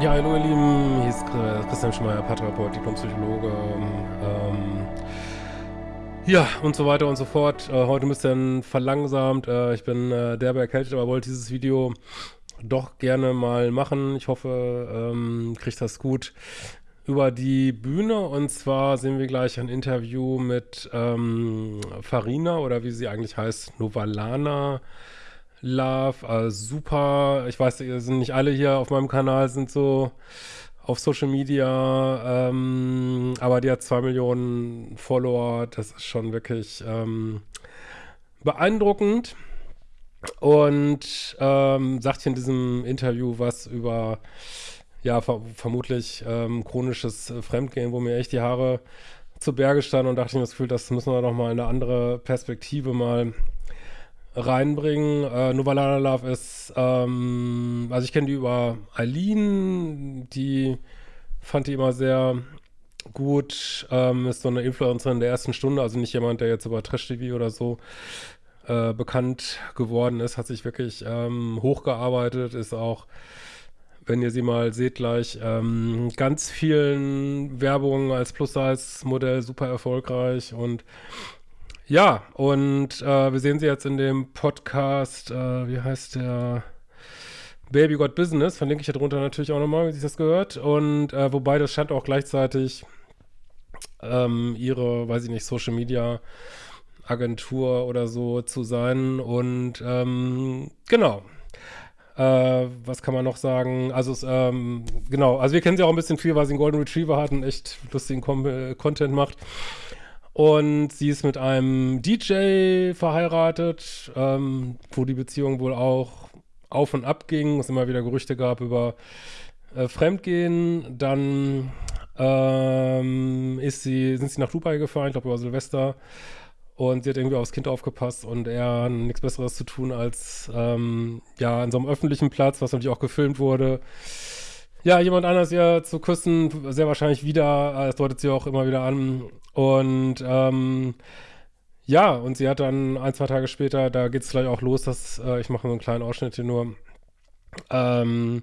Ja, hallo ihr Lieben, hier ist Christian Schmeier, Paartherapeut, Diplompsychologe. Ähm, ja, und so weiter und so fort. Äh, heute ein bisschen verlangsamt. Äh, ich bin äh, derbe erkältet, aber wollte dieses Video doch gerne mal machen. Ich hoffe, ähm, kriegt das gut über die Bühne. Und zwar sehen wir gleich ein Interview mit ähm, Farina oder wie sie eigentlich heißt, Novalana. Love, äh, super. Ich weiß, ihr sind nicht alle hier auf meinem Kanal, sind so auf Social Media, ähm, aber die hat zwei Millionen Follower. Das ist schon wirklich ähm, beeindruckend. Und ähm, sagt hier in diesem Interview was über, ja, ver vermutlich ähm, chronisches Fremdgehen, wo mir echt die Haare zu Berge standen und dachte ich mir das Gefühl, das müssen wir doch mal in eine andere Perspektive mal reinbringen. Äh, Novalana Love ist, ähm, also ich kenne die über Eileen, die fand die immer sehr gut, ähm, ist so eine Influencerin der ersten Stunde, also nicht jemand, der jetzt über Trash-TV oder so äh, bekannt geworden ist, hat sich wirklich ähm, hochgearbeitet, ist auch, wenn ihr sie mal seht gleich, ähm, ganz vielen Werbungen als Plus-Size-Modell super erfolgreich und ja, und äh, wir sehen sie jetzt in dem Podcast, äh, wie heißt der? Baby Got Business, verlinke ich hier drunter natürlich auch nochmal, wie sich das gehört. Und äh, wobei das scheint auch gleichzeitig ähm, ihre, weiß ich nicht, Social Media Agentur oder so zu sein. Und ähm, genau. Äh, was kann man noch sagen? Also, ähm, genau, also wir kennen sie auch ein bisschen viel, weil sie einen Golden Retriever hat und echt lustigen Com äh, Content macht. Und sie ist mit einem DJ verheiratet, ähm, wo die Beziehung wohl auch auf und ab ging, es immer wieder Gerüchte gab über äh, Fremdgehen. Dann ähm, ist sie, sind sie nach Dubai gefahren, ich glaube über Silvester. Und sie hat irgendwie aufs Kind aufgepasst und er nichts Besseres zu tun, als ähm, ja an so einem öffentlichen Platz, was natürlich auch gefilmt wurde, ja, jemand anders ja zu küssen, sehr wahrscheinlich wieder, das deutet sie auch immer wieder an. Und ähm, ja, und sie hat dann ein, zwei Tage später, da geht es gleich auch los, dass, äh, ich mache nur einen kleinen Ausschnitt hier nur, ähm,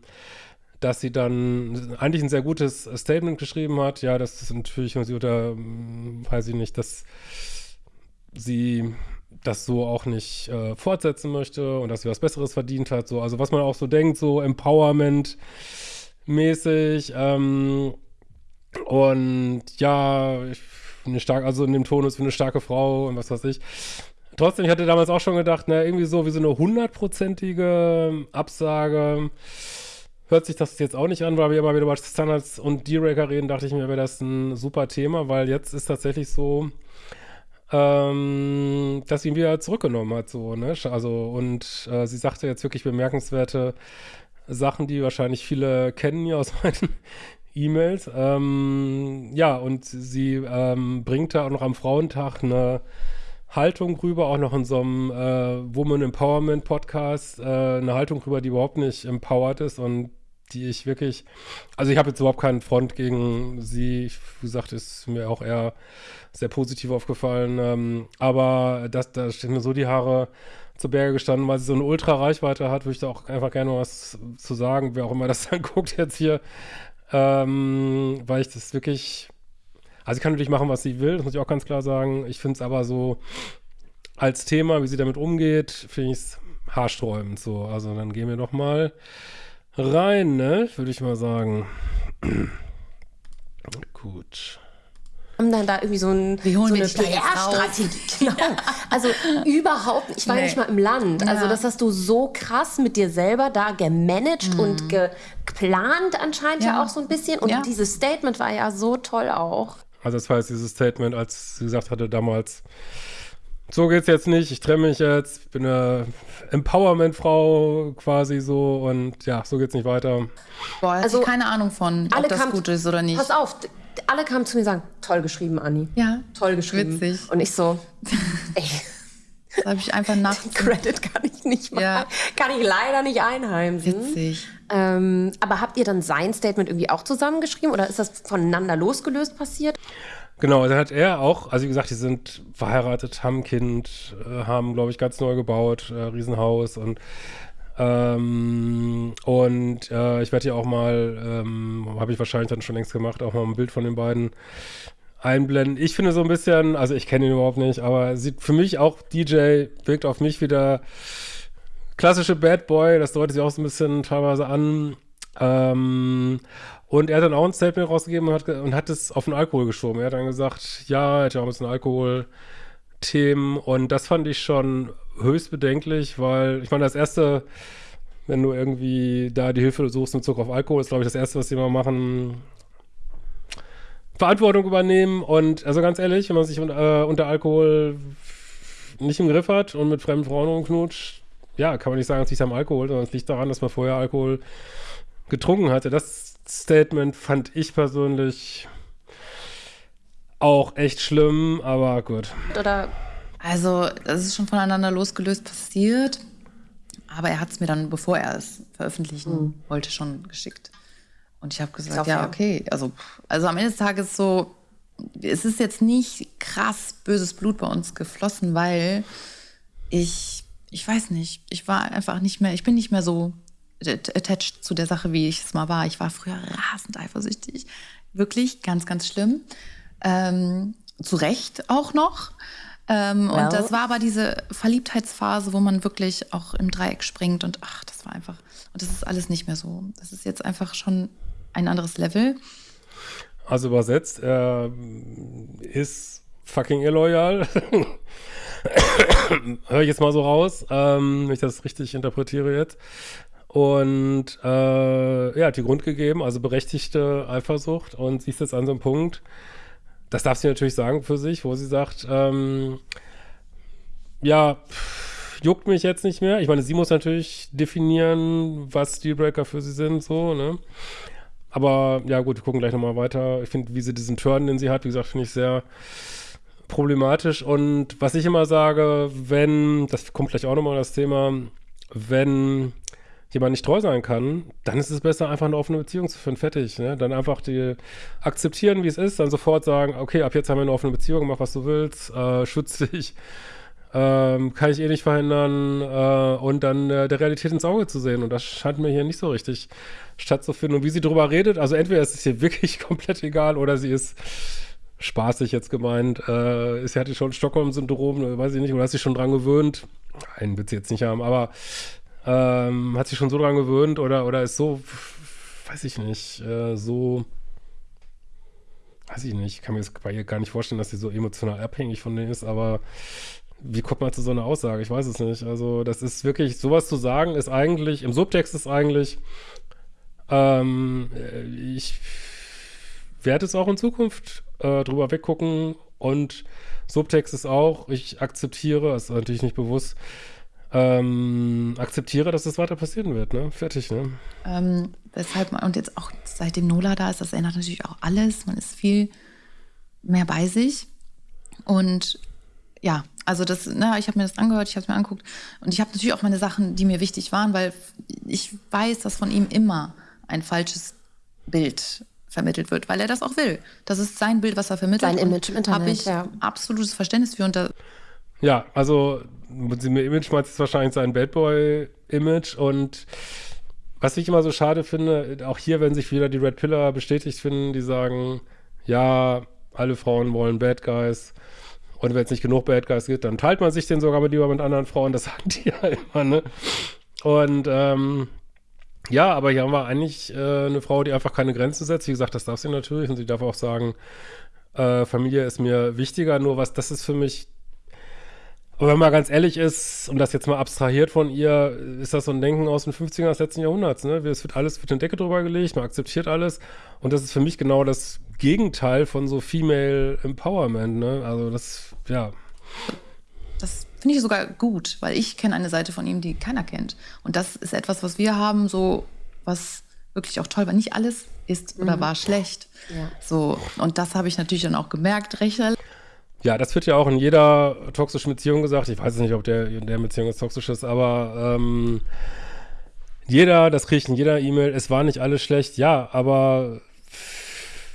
dass sie dann eigentlich ein sehr gutes Statement geschrieben hat. Ja, das ist natürlich, und sie oder, hm, weiß ich nicht, dass sie das so auch nicht äh, fortsetzen möchte und dass sie was Besseres verdient hat. So, also was man auch so denkt, so Empowerment mäßig. Ähm, und ja, ich eine starke, also in dem Tonus für eine starke Frau und was weiß ich. Trotzdem, ich hatte damals auch schon gedacht, na, irgendwie so wie so eine hundertprozentige Absage hört sich das jetzt auch nicht an, weil wir immer wieder über Standards und D-Raker reden, dachte ich mir, wäre das ein super Thema, weil jetzt ist tatsächlich so, ähm, dass sie ihn wieder zurückgenommen hat, so, ne? Also, und äh, sie sagte jetzt wirklich bemerkenswerte Sachen, die wahrscheinlich viele kennen hier aus meinen E-Mails. Ähm, ja, und sie ähm, bringt da auch noch am Frauentag eine Haltung rüber, auch noch in so einem äh, Woman Empowerment Podcast, äh, eine Haltung rüber, die überhaupt nicht empowered ist und die ich wirklich, also ich habe jetzt überhaupt keinen Front gegen sie, wie gesagt, ist mir auch eher sehr positiv aufgefallen, ähm, aber das, da stehen mir so die Haare zu Berge gestanden, weil sie so eine Ultra-Reichweite hat, würde ich da auch einfach gerne was zu sagen, wer auch immer das dann guckt jetzt hier, ähm, weil ich das wirklich, also sie kann natürlich machen, was sie will, das muss ich auch ganz klar sagen. Ich finde es aber so als Thema, wie sie damit umgeht, finde ich es haarsträubend so. Also dann gehen wir doch mal rein, ne, würde ich mal sagen. Gut haben dann da irgendwie so, ein, so eine PR-Strategie. Genau. Also überhaupt, ich war nee. nicht mal im Land. Also ja. Also das hast du so krass mit dir selber da gemanagt mhm. und geplant anscheinend ja. ja. auch so ein bisschen. Und ja. dieses Statement war ja so toll auch. Also das war jetzt dieses Statement, als sie gesagt hatte damals, so geht's jetzt nicht, ich trenne mich jetzt, bin eine Empowerment-Frau quasi so und ja, so geht's nicht weiter. Boah, also keine Ahnung von, ob das gut ist oder nicht. Pass auf, alle kamen zu mir und sagen, toll geschrieben, Anni. Ja. Toll geschrieben. Witzig. Und ich so, ey. Das habe ich einfach nach. Den Credit kann ich nicht machen. Ja. Kann ich leider nicht einheimsen. Witzig. Ähm, aber habt ihr dann sein Statement irgendwie auch zusammengeschrieben oder ist das voneinander losgelöst passiert? Genau, dann hat er auch, also wie gesagt, die sind verheiratet, haben ein Kind, äh, haben, glaube ich, ganz neu gebaut, äh, Riesenhaus und Ähm, und äh, ich werde ja auch mal, ähm, habe ich wahrscheinlich dann schon längst gemacht, auch mal ein Bild von den beiden einblenden. Ich finde so ein bisschen, also ich kenne ihn überhaupt nicht, aber sieht für mich auch DJ, wirkt auf mich wieder klassische Bad Boy, das deutet sich auch so ein bisschen teilweise an. Ähm, und er hat dann auch ein Statement rausgegeben und hat, und hat es auf den Alkohol geschoben. Er hat dann gesagt, ja, er ja auch ein bisschen Alkohol-Themen und das fand ich schon höchst bedenklich, weil ich meine, das erste, wenn du irgendwie da die Hilfe suchst in Bezug auf Alkohol, ist glaube ich das erste, was die mal machen, Verantwortung übernehmen und also ganz ehrlich, wenn man sich äh, unter Alkohol nicht im Griff hat und mit fremden Frauen rumknutscht, ja, kann man nicht sagen, es liegt am Alkohol, sondern es liegt daran, dass man vorher Alkohol getrunken hatte. Das Statement fand ich persönlich auch echt schlimm, aber gut. Oder also, das ist schon voneinander losgelöst passiert, aber er hat es mir dann, bevor er es veröffentlichen mhm. wollte, schon geschickt. Und ich habe gesagt, ja, okay. Also, also am Ende des Tages so, es ist jetzt nicht krass böses Blut bei uns geflossen, weil ich, ich weiß nicht, ich war einfach nicht mehr, ich bin nicht mehr so attached zu der Sache, wie ich es mal war. Ich war früher rasend eifersüchtig. Wirklich ganz, ganz schlimm. Ähm, zu Recht auch noch. Ähm, well. Und das war aber diese Verliebtheitsphase, wo man wirklich auch im Dreieck springt und ach, das war einfach. Und das ist alles nicht mehr so. Das ist jetzt einfach schon ein anderes Level. Also übersetzt, er ist fucking illoyal. Hör ich jetzt mal so raus, ähm, wenn ich das richtig interpretiere jetzt. Und äh, ja, hat die Grund gegeben, also berechtigte Eifersucht. Und sie ist jetzt an so einem Punkt, das darf sie natürlich sagen für sich, wo sie sagt, ähm, ja, juckt mich jetzt nicht mehr. Ich meine, sie muss natürlich definieren, was Dealbreaker für sie sind, so, ne? Aber ja, gut, wir gucken gleich nochmal weiter. Ich finde, wie sie diesen Turn, den sie hat, wie gesagt, finde ich sehr problematisch. Und was ich immer sage, wenn, das kommt gleich auch nochmal das Thema, wenn jemand nicht treu sein kann, dann ist es besser, einfach eine offene Beziehung zu führen. Fertig. Ne? Dann einfach die akzeptieren, wie es ist, dann sofort sagen, okay, ab jetzt haben wir eine offene Beziehung, mach was du willst, äh, schütz dich ähm, kann ich eh nicht verhindern äh, und dann äh, der Realität ins Auge zu sehen. Und das scheint mir hier nicht so richtig stattzufinden. Und wie sie drüber redet, also entweder ist es hier wirklich komplett egal oder sie ist spaßig jetzt gemeint, äh, sie hatte schon Stockholm-Syndrom, weiß ich nicht, oder hat sich schon dran gewöhnt. Einen wird sie jetzt nicht haben, aber ähm, hat sich schon so dran gewöhnt oder, oder ist so, weiß ich nicht, äh, so weiß ich nicht, ich kann mir das bei ihr gar nicht vorstellen, dass sie so emotional abhängig von denen ist, aber wie kommt man zu so einer Aussage? Ich weiß es nicht. Also, das ist wirklich, sowas zu sagen, ist eigentlich, im Subtext ist eigentlich, ähm, ich werde es auch in Zukunft äh, drüber weggucken und Subtext ist auch, ich akzeptiere, ist natürlich nicht bewusst, ähm, akzeptiere, dass das weiter passieren wird, ne? Fertig, ne? Ähm, weshalb man, und jetzt auch seitdem Nola da ist, das ändert natürlich auch alles. Man ist viel mehr bei sich. Und ja, also das, na, ne, ich habe mir das angehört, ich habe es mir angeguckt und ich habe natürlich auch meine Sachen, die mir wichtig waren, weil ich weiß, dass von ihm immer ein falsches Bild vermittelt wird, weil er das auch will. Das ist sein Bild, was er vermittelt. Sein Image im Internet, habe ich ja. absolutes Verständnis für. Und ja, also sie mir Image meint jetzt wahrscheinlich sein Bad Boy Image und was ich immer so schade finde, auch hier, wenn sich wieder die Red Pillar bestätigt finden, die sagen, ja, alle Frauen wollen Bad Guys und wenn es nicht genug Bad Guys gibt, dann teilt man sich den sogar mit lieber mit anderen Frauen. Das sagen die ja immer, ne? Und ähm, ja, aber hier haben wir eigentlich äh, eine Frau, die einfach keine Grenzen setzt. Wie gesagt, das darf sie natürlich. Und sie darf auch sagen, äh, Familie ist mir wichtiger. Nur was, das ist für mich aber wenn man ganz ehrlich ist, und das jetzt mal abstrahiert von ihr, ist das so ein Denken aus den 50er des letzten Jahrhunderts. Ne? Es wird alles, wird eine Decke drüber gelegt, man akzeptiert alles. Und das ist für mich genau das Gegenteil von so Female Empowerment. Ne? Also das, ja. Das finde ich sogar gut, weil ich kenne eine Seite von ihm, die keiner kennt. Und das ist etwas, was wir haben, so was wirklich auch toll war. Nicht alles ist oder mhm. war schlecht. Ja. So, und das habe ich natürlich dann auch gemerkt, recht ja, das wird ja auch in jeder toxischen Beziehung gesagt. Ich weiß nicht, ob der in der Beziehung jetzt toxisch ist, aber ähm, jeder, das kriege ich in jeder E-Mail, es war nicht alles schlecht. Ja, aber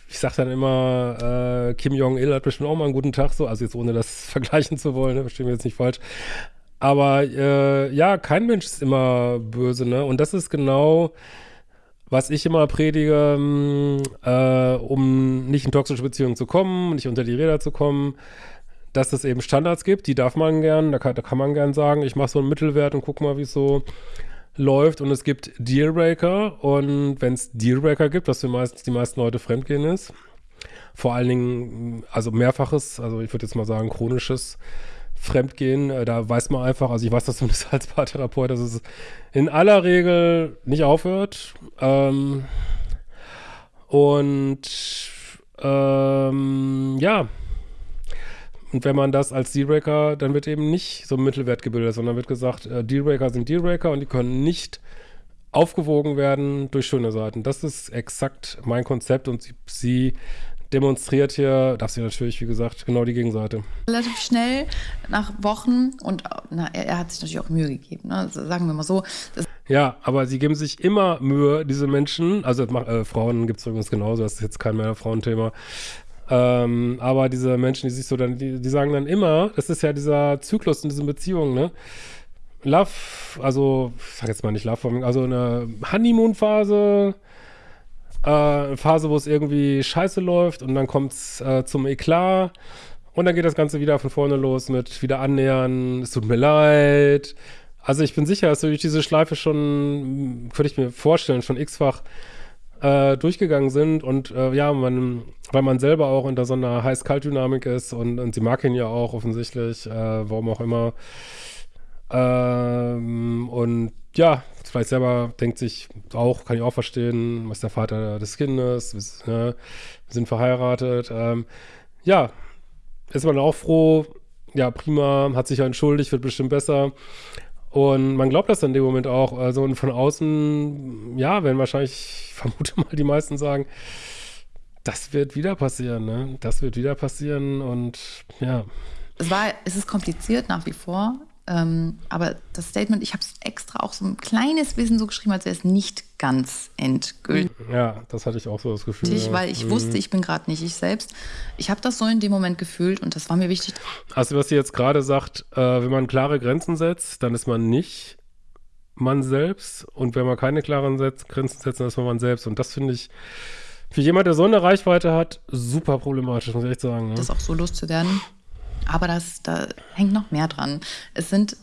ich sage dann immer, äh, Kim Jong-il hat bestimmt auch mal einen guten Tag, so, also jetzt ohne das vergleichen zu wollen, ne, verstehen wir jetzt nicht falsch. Aber äh, ja, kein Mensch ist immer böse, ne? Und das ist genau, was ich immer predige, mm, äh, um nicht in toxische Beziehungen zu kommen, nicht unter die Räder zu kommen, dass es eben Standards gibt, die darf man gern, da kann, da kann man gern sagen, ich mache so einen Mittelwert und guck mal, wie es so läuft. Und es gibt Dealbreaker und wenn es Dealbreaker gibt, was für meistens die meisten Leute fremdgehen ist, vor allen Dingen, also mehrfaches, also ich würde jetzt mal sagen, chronisches Fremdgehen, äh, da weiß man einfach, also ich weiß das zumindest als Paartherapeut, dass es in aller Regel nicht aufhört. Ähm, und ähm, ja, und wenn man das als Dealbreaker, dann wird eben nicht so ein Mittelwert gebildet, sondern wird gesagt, äh, Dealbreaker sind Dealbreaker und die können nicht aufgewogen werden durch schöne Seiten. Das ist exakt mein Konzept und sie, sie demonstriert hier, darf sie natürlich, wie gesagt, genau die Gegenseite. Relativ schnell, nach Wochen, und na, er, er, hat sich natürlich auch Mühe gegeben, ne? sagen wir mal so. ja, aber sie geben sich immer Mühe, diese Menschen, also äh, Frauen gibt es übrigens genauso, das ist jetzt kein mehr Frauenthema, ähm, aber diese Menschen, die sich so dann, die, die sagen dann immer, das ist ja dieser Zyklus in diesen Beziehungen, ne? Love, also, ich sag jetzt mal nicht Love, also eine Honeymoon-Phase, äh, Phase, wo es irgendwie scheiße läuft und dann kommt es äh, zum Eklat und dann geht das Ganze wieder von vorne los mit wieder annähern, es tut mir leid. Also ich bin sicher, dass durch diese Schleife schon, würde ich mir vorstellen, schon x-fach äh, durchgegangen sind und äh, ja, man, weil man selber auch unter so einer Heiß-Kalt-Dynamik ist und, und sie mag ihn ja auch offensichtlich, äh, warum auch immer. Ähm, und ja, vielleicht selber denkt sich auch, kann ich auch verstehen, was der Vater des Kindes, wir, ne, wir sind verheiratet. Ähm, ja, ist man auch froh, ja, prima, hat sich ja entschuldigt, wird bestimmt besser. Und man glaubt das in dem Moment auch. Also und von außen, ja, werden wahrscheinlich, ich vermute mal, die meisten sagen, das wird wieder passieren, ne? Das wird wieder passieren und ja. Es war, es ist kompliziert nach wie vor. Ähm, aber das Statement, ich habe es extra auch so ein kleines bisschen so geschrieben, als wäre es nicht ganz endgültig. Ja, das hatte ich auch so das Gefühl. Ja. Weil ich mhm. wusste, ich bin gerade nicht ich selbst. Ich habe das so in dem Moment gefühlt und das war mir wichtig. Also was sie jetzt gerade sagt, äh, wenn man klare Grenzen setzt, dann ist man nicht man selbst und wenn man keine klaren Setz Grenzen setzt, dann ist man man selbst und das finde ich für jemand, der so eine Reichweite hat, super problematisch, muss ich echt sagen. Ne? Das auch so loszuwerden. Aber das, da hängt noch mehr dran. Es sind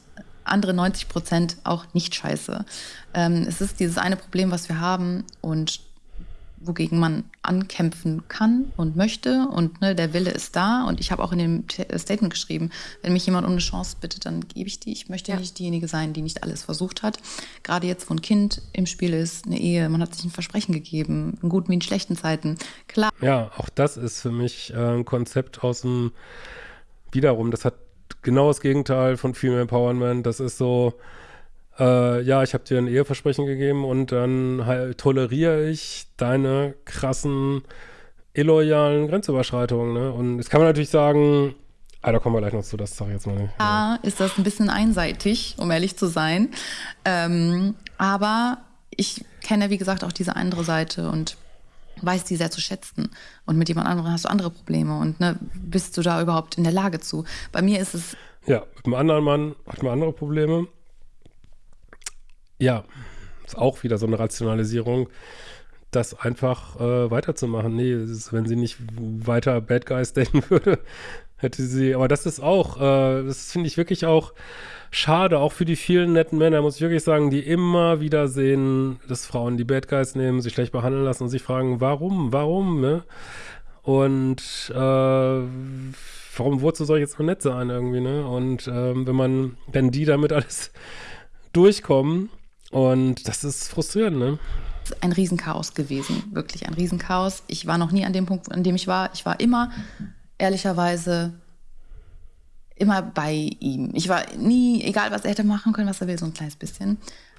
andere 90 Prozent auch nicht scheiße. Ähm, es ist dieses eine Problem, was wir haben und wogegen man ankämpfen kann und möchte und ne, der Wille ist da und ich habe auch in dem äh, Statement geschrieben, wenn mich jemand um eine Chance bittet, dann gebe ich die. Ich möchte ja. nicht diejenige sein, die nicht alles versucht hat. Gerade jetzt, wo ein Kind im Spiel ist, eine Ehe, man hat sich ein Versprechen gegeben, in guten wie in schlechten Zeiten. Klar. Ja, auch das ist für mich äh, ein Konzept aus dem wiederum, das hat genau das Gegenteil von Female Empowerment. Das ist so, äh, ja, ich habe dir ein Eheversprechen gegeben und dann toleriere ich deine krassen, illoyalen Grenzüberschreitungen. Ne? Und jetzt kann man natürlich sagen, Ah, da kommen wir gleich noch zu, das sage ich jetzt mal nicht. Ja, ist das ein bisschen einseitig, um ehrlich zu sein. Ähm, aber ich kenne, wie gesagt, auch diese andere Seite und weiß die sehr zu schätzen. Und mit jemand anderem hast du andere Probleme. Und ne, bist du da überhaupt in der Lage zu? Bei mir ist es. Ja, mit einem anderen Mann hat man andere Probleme. Ja, ist auch wieder so eine Rationalisierung, das einfach äh, weiterzumachen. Nee, ist, wenn sie nicht weiter Bad Guys denken würde, hätte sie. Aber das ist auch, äh, das finde ich wirklich auch schade, auch für die vielen netten Männer, muss ich wirklich sagen, die immer wieder sehen, dass Frauen die Bad Guys nehmen, sich schlecht behandeln lassen und sich fragen, warum, warum, ne? Und äh, warum wozu soll ich jetzt so nett sein irgendwie, ne? Und ähm, wenn man, wenn die damit alles durchkommen und das ist frustrierend, ne? Ein Riesenchaos gewesen, wirklich ein Riesenchaos. Ich war noch nie an dem Punkt, an dem ich war. Ich war immer ehrlicherweise immer bei ihm. Ich war nie, egal was er hätte machen können, was er will, so ein kleines bisschen.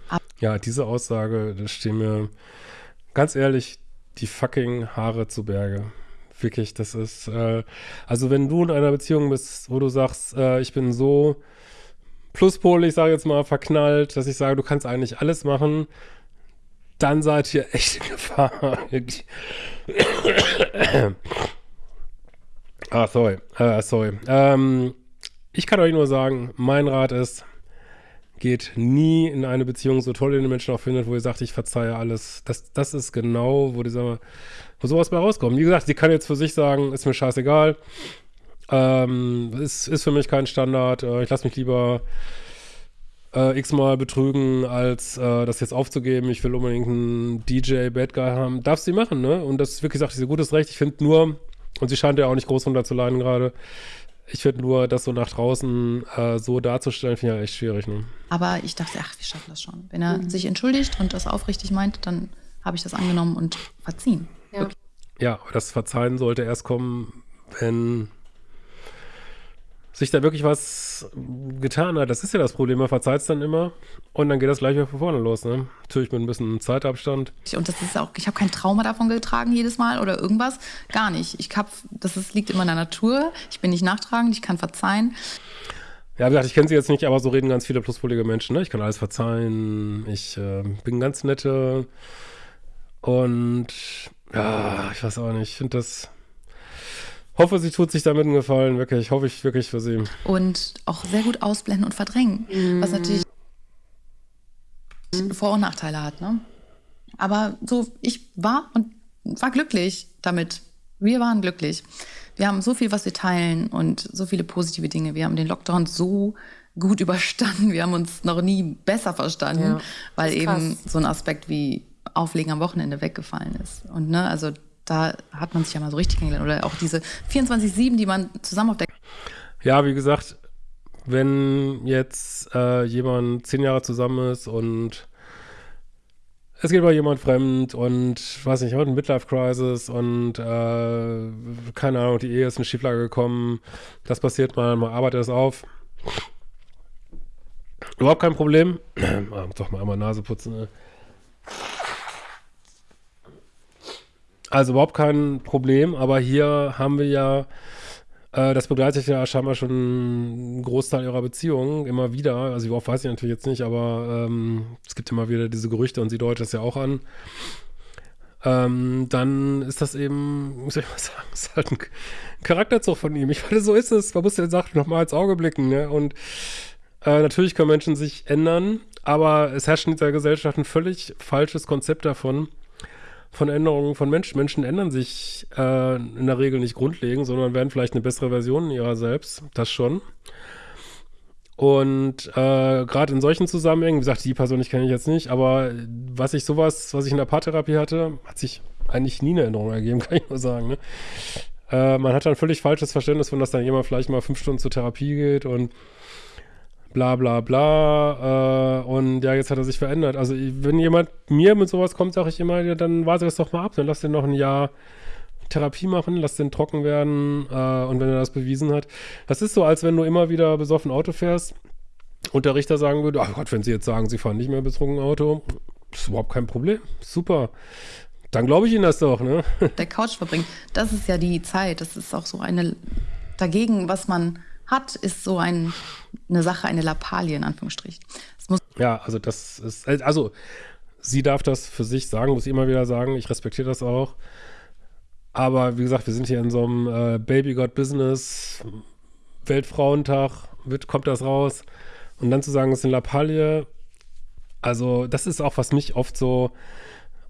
Aber ja, diese Aussage, da stehen mir ganz ehrlich die fucking Haare zu Berge. Wirklich, das ist, äh, also wenn du in einer Beziehung bist, wo du sagst, äh, ich bin so Pluspol, ich sage jetzt mal, verknallt, dass ich sage, du kannst eigentlich alles machen, dann seid ihr echt in Gefahr. Ah, sorry. Äh, sorry. Ähm, ich kann euch nur sagen, mein Rat ist, geht nie in eine Beziehung so toll, den Menschen auch findet, wo ihr sagt, ich verzeihe alles. Das, das ist genau, wo dieser, wo sowas bei rauskommt. Wie gesagt, sie kann jetzt für sich sagen, ist mir scheißegal. Ähm, ist, ist für mich kein Standard. Äh, ich lasse mich lieber äh, x-mal betrügen, als äh, das jetzt aufzugeben. Ich will unbedingt einen DJ Bad Guy haben. Darf sie machen, ne? Und das ist wirklich, sagt, sie gutes Recht. Ich finde nur, und sie scheint ja auch nicht groß runter zu leiden gerade. Ich finde nur, das so nach draußen äh, so darzustellen, finde ich ja echt schwierig. Ne? Aber ich dachte, ach, wir schaffen das schon. Wenn er mhm. sich entschuldigt und das aufrichtig meint, dann habe ich das angenommen und verziehen. Ja. ja, das Verzeihen sollte erst kommen, wenn sich da wirklich was getan hat. Das ist ja das Problem. Man verzeiht es dann immer und dann geht das gleich wieder von vorne los. Ne? Natürlich mit ein bisschen Zeitabstand. Und das ist auch, ich habe kein Trauma davon getragen jedes Mal oder irgendwas. Gar nicht. Ich hab, das ist, liegt immer in der Natur. Ich bin nicht nachtragend, ich kann verzeihen. Ja, wie gesagt, ich kenne sie jetzt nicht, aber so reden ganz viele pluspolige Menschen. Ne? Ich kann alles verzeihen. Ich äh, bin ganz nette. Und ja, ich weiß auch nicht. Ich finde das hoffe, sie tut sich damit einen Gefallen, wirklich. Hoffe ich wirklich für sie. Und auch sehr gut ausblenden und verdrängen, mm. was natürlich Vor- und Nachteile hat. Ne? Aber so, ich war und war glücklich damit. Wir waren glücklich. Wir haben so viel, was wir teilen und so viele positive Dinge. Wir haben den Lockdown so gut überstanden. Wir haben uns noch nie besser verstanden, ja, weil eben so ein Aspekt wie Auflegen am Wochenende weggefallen ist. Und ne, also da hat man sich ja mal so richtig kennengelernt. Oder auch diese 24-7, die man zusammen auf der. Ja, wie gesagt, wenn jetzt äh, jemand zehn Jahre zusammen ist und es geht mal jemand fremd und weiß nicht, hat eine Midlife-Crisis und äh, keine Ahnung, die Ehe ist in Schieflage gekommen. Das passiert mal, man arbeitet es auf. Überhaupt kein Problem. Doch mal einmal Nase putzen. Ne? Also überhaupt kein Problem, aber hier haben wir ja, äh, das begleitet ja scheinbar schon einen Großteil ihrer Beziehung immer wieder. Also oft weiß ich natürlich jetzt nicht, aber ähm, es gibt immer wieder diese Gerüchte und sie deutet das ja auch an. Ähm, dann ist das eben, muss ich mal sagen, ist halt ein Charakterzug von ihm. Ich finde, so ist es. Man muss den Sachen nochmal ins Auge blicken. Ne? Und äh, natürlich können Menschen sich ändern, aber es herrscht in dieser Gesellschaft ein völlig falsches Konzept davon, von Änderungen von Menschen. Menschen ändern sich äh, in der Regel nicht grundlegend, sondern werden vielleicht eine bessere Version ihrer selbst. Das schon. Und äh, gerade in solchen Zusammenhängen, wie gesagt, die persönlich kenne ich jetzt nicht, aber was ich sowas, was ich in der Paartherapie hatte, hat sich eigentlich nie eine Änderung ergeben, kann ich nur sagen. Ne? Äh, man hat ein völlig falsches Verständnis von, dass dann jemand vielleicht mal fünf Stunden zur Therapie geht und bla bla bla. Äh, und ja, jetzt hat er sich verändert. Also wenn jemand mir mit sowas kommt, sage ich immer, ja, dann warte das doch mal ab. Dann lass den noch ein Jahr Therapie machen, lass den trocken werden. Äh, und wenn er das bewiesen hat. Das ist so, als wenn du immer wieder besoffen Auto fährst und der Richter sagen würde, ach Gott, wenn Sie jetzt sagen, Sie fahren nicht mehr betrunken Auto, ist überhaupt kein Problem. Super. Dann glaube ich Ihnen das doch, ne? Der Couch verbringen, das ist ja die Zeit. Das ist auch so eine dagegen, was man hat, ist so ein, eine Sache, eine Lappalie in Anführungsstrichen. ja, also das ist, also sie darf das für sich sagen, muss ich immer wieder sagen, ich respektiere das auch. Aber wie gesagt, wir sind hier in so einem äh, Baby God Business, Weltfrauentag, wird, kommt das raus. Und dann zu sagen, es ist eine Lappalie, also das ist auch, was mich oft so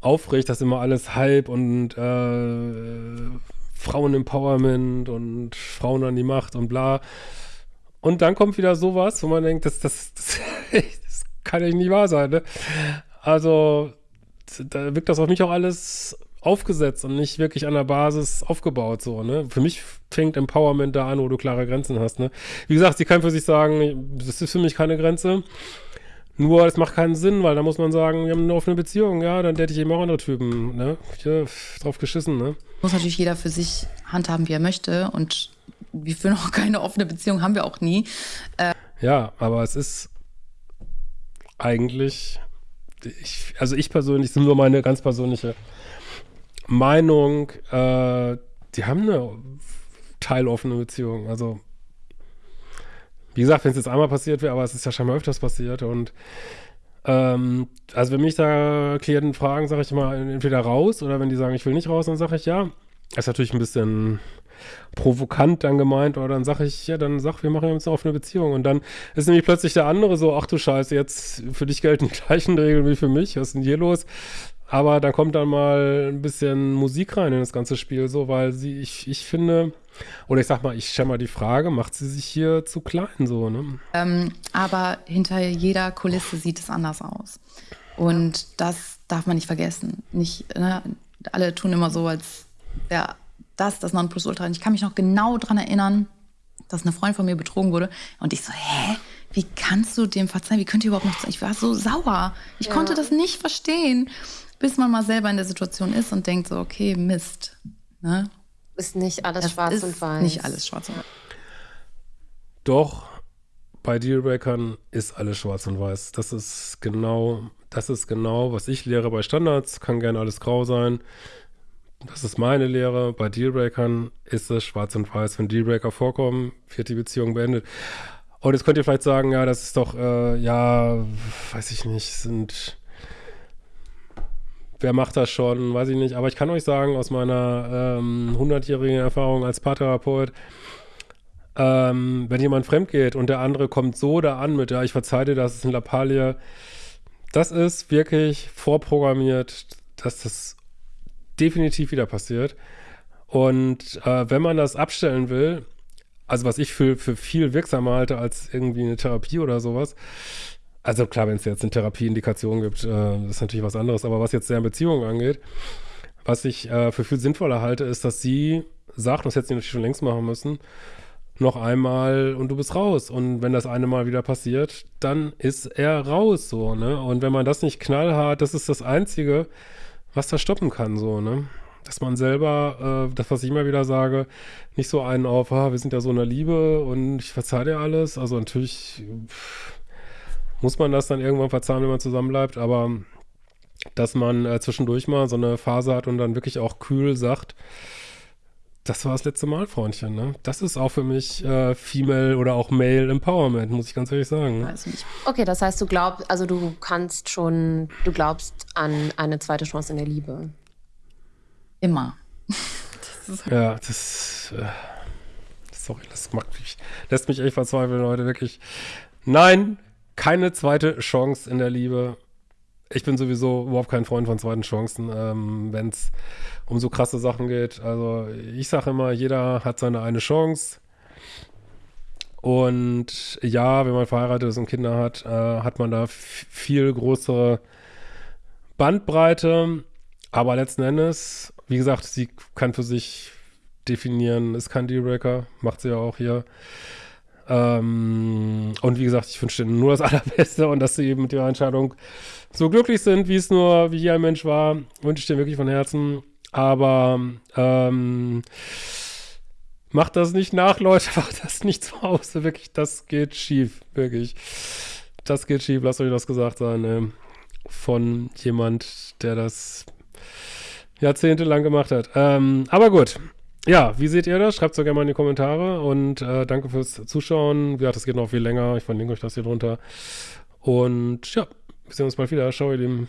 aufregt, dass immer alles Hype und äh, Frauen-Empowerment und Frauen an die Macht und bla. Und dann kommt wieder sowas, wo man denkt, das, das, das, das kann ja nicht wahr sein, ne? Also, da wirkt das auf mich auch alles aufgesetzt und nicht wirklich an der Basis aufgebaut, so, ne? Für mich fängt Empowerment da an, wo du klare Grenzen hast, ne? Wie gesagt, sie kann für sich sagen, das ist für mich keine Grenze. Nur, es macht keinen Sinn, weil da muss man sagen, wir haben eine offene Beziehung, ja, dann hätte ich eben auch andere Typen, ne? Ja, drauf geschissen, ne? Muss natürlich jeder für sich handhaben, wie er möchte und wir führen auch keine offene Beziehung, haben wir auch nie. Äh ja, aber es ist eigentlich, ich, also ich persönlich, das ist nur meine ganz persönliche Meinung, äh, die haben eine teiloffene Beziehung, also wie gesagt, wenn es jetzt einmal passiert wäre, aber es ist ja schon mal öfters passiert und ähm, also wenn mich da Klienten fragen, sage ich immer entweder raus oder wenn die sagen, ich will nicht raus, dann sage ich ja. Das ist natürlich ein bisschen provokant dann gemeint, oder dann sage ich, ja, dann sag, wir machen jetzt eine offene Beziehung. Und dann ist nämlich plötzlich der andere so, ach du Scheiße, jetzt für dich gelten die gleichen Regeln wie für mich, was ist denn hier los? Aber dann kommt dann mal ein bisschen Musik rein in das ganze Spiel, so, weil sie, ich, ich finde, oder ich sag mal, ich stelle mal die Frage, macht sie sich hier zu klein, so, ne? Ähm, aber hinter jeder Kulisse sieht es anders aus. Und das darf man nicht vergessen. Nicht, ne? Alle tun immer so, als wäre das das Nonplusultra. Und ich kann mich noch genau daran erinnern, dass eine Freundin von mir betrogen wurde. Und ich so, hä? Wie kannst du dem verzeihen? Wie könnt ihr überhaupt noch... Ich war so sauer. Ich ja. konnte das nicht verstehen bis man mal selber in der Situation ist und denkt so, okay, Mist. Ne? Ist nicht alles das schwarz und weiß. Nicht alles schwarz und weiß. Doch, bei Dealbreakern ist alles schwarz und weiß. Das ist genau, das ist genau, was ich lehre bei Standards. Kann gerne alles grau sein. Das ist meine Lehre. Bei Dealbreakern ist es schwarz und weiß. Wenn Dealbreaker vorkommen, wird die Beziehung beendet. Und jetzt könnt ihr vielleicht sagen, ja, das ist doch, äh, ja, weiß ich nicht, sind wer macht das schon, weiß ich nicht. Aber ich kann euch sagen, aus meiner ähm, 100-jährigen Erfahrung als Paartherapeut, ähm, wenn jemand fremd geht und der andere kommt so da an mit, ja, ich verzeihe dir, das ist ein Lappalie, das ist wirklich vorprogrammiert, dass das definitiv wieder passiert. Und äh, wenn man das abstellen will, also was ich für, für viel wirksamer halte als irgendwie eine Therapie oder sowas, also klar, wenn es jetzt eine Therapieindikation gibt, äh, ist natürlich was anderes, aber was jetzt deren Beziehung angeht, was ich äh, für viel sinnvoller halte, ist, dass sie sagt, das hätte sie natürlich schon längst machen müssen, noch einmal und du bist raus. Und wenn das eine Mal wieder passiert, dann ist er raus, so, ne? Und wenn man das nicht knallhart, das ist das Einzige, was das stoppen kann, so, ne? Dass man selber, äh, das, was ich immer wieder sage, nicht so einen auf, ah, wir sind ja so in der Liebe und ich verzeihe dir alles. Also natürlich, pff, muss man das dann irgendwann verzahlen, wenn man zusammenbleibt, aber dass man äh, zwischendurch mal so eine Phase hat und dann wirklich auch kühl sagt, das war das letzte Mal, Freundchen. Ne? Das ist auch für mich äh, Female oder auch Male Empowerment, muss ich ganz ehrlich sagen. Ne? Okay, das heißt, du glaubst, also du kannst schon, du glaubst an eine zweite Chance in der Liebe. Immer. das ja, das, äh, sorry, das macht mich, lässt mich echt verzweifeln, Leute, wirklich. Nein, keine zweite Chance in der Liebe. Ich bin sowieso überhaupt kein Freund von zweiten Chancen, ähm, wenn es um so krasse Sachen geht. Also ich sage immer, jeder hat seine eine Chance. Und ja, wenn man verheiratet ist und Kinder hat, äh, hat man da viel größere Bandbreite. Aber letzten Endes, wie gesagt, sie kann für sich definieren, ist kein Dealbreaker, macht sie ja auch hier. Ähm, und wie gesagt, ich wünsche denen nur das Allerbeste und dass sie eben mit ihrer Entscheidung so glücklich sind, wie es nur, wie hier ein Mensch war, wünsche ich dir wirklich von Herzen. Aber ähm, macht das nicht nach, Leute, macht das nicht zu Hause, wirklich, das geht schief, wirklich. Das geht schief, lasst euch das gesagt sein, äh, von jemand, der das jahrzehntelang gemacht hat. Ähm, aber gut, ja, wie seht ihr das? Schreibt es doch gerne mal in die Kommentare und äh, danke fürs Zuschauen. Wie gesagt, das geht noch viel länger. Ich verlinke euch das hier drunter. Und ja, wir sehen uns bald wieder. Ciao, ihr Lieben.